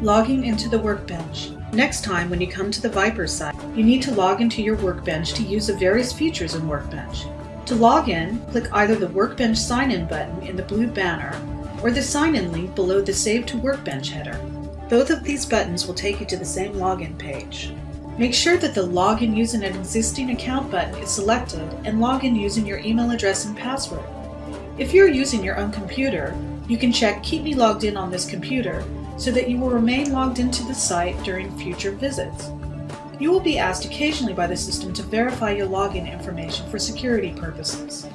Logging into the workbench. Next time when you come to the ViPR site, you need to log into your workbench to use the various features in Workbench. To log in, click either the Workbench Sign In button in the blue banner or the Sign In link below the Save to Workbench header. Both of these buttons will take you to the same login page. Make sure that the Login using an existing account button is selected and log in using your email address and password. If you're using your own computer, you can check Keep Me Logged In on this computer so that you will remain logged into the site during future visits. You will be asked occasionally by the system to verify your login information for security purposes.